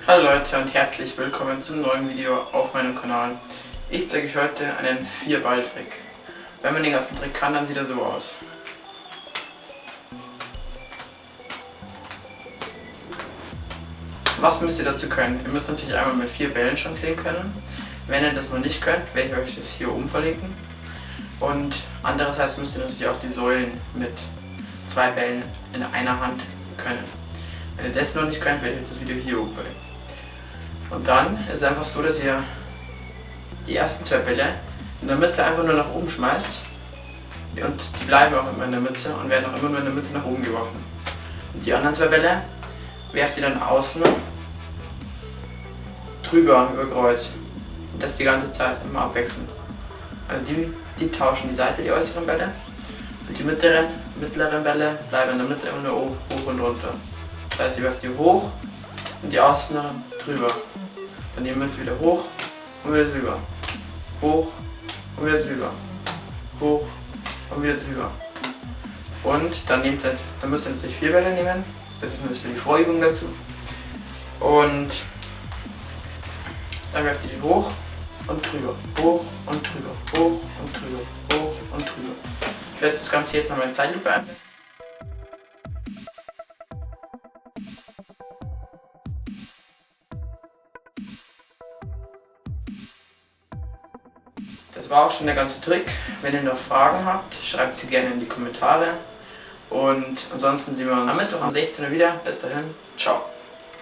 Hallo Leute und herzlich willkommen zum neuen Video auf meinem Kanal. Ich zeige euch heute einen Vierball-Trick. Wenn man den ganzen Trick kann, dann sieht er so aus. Was müsst ihr dazu können? Ihr müsst natürlich einmal mit vier Bällen jonglieren können. Wenn ihr das noch nicht könnt, werde ich euch das hier oben verlinken. Und andererseits müsst ihr natürlich auch die Säulen mit zwei Bällen in einer Hand können. Wenn ihr das noch nicht könnt, werde ich das Video hier oben verlinken. Und dann ist es einfach so, dass ihr die ersten zwei Bälle in der Mitte einfach nur nach oben schmeißt. Und die bleiben auch immer in der Mitte und werden auch immer nur in der Mitte nach oben geworfen. Und die anderen zwei Bälle werft ihr dann außen drüber über Kreuz. Und das die ganze Zeit immer abwechselnd. Also die, die tauschen die Seite, die äußeren Bälle. Und die mittleren, mittleren Bälle bleiben in der Mitte immer nur hoch und runter. Heißt, ihr werft die hoch und die außeren drüber. Dann die Mitte wieder hoch und wieder drüber. Hoch und wieder drüber. Hoch und wieder drüber. Und dann, nehmt ihr, dann müsst ihr natürlich vier Bälle nehmen. Das ist natürlich die Vorübung dazu. Und dann werft ihr die hoch und drüber, hoch und drüber, hoch und drüber, hoch und drüber. Ich werde das Ganze jetzt nochmal in Zeitlupe einblenden. Das war auch schon der ganze Trick. Wenn ihr noch Fragen habt, schreibt sie gerne in die Kommentare. Und ansonsten sehen wir uns am Mittwoch um 16 Uhr wieder. Bis dahin, ciao.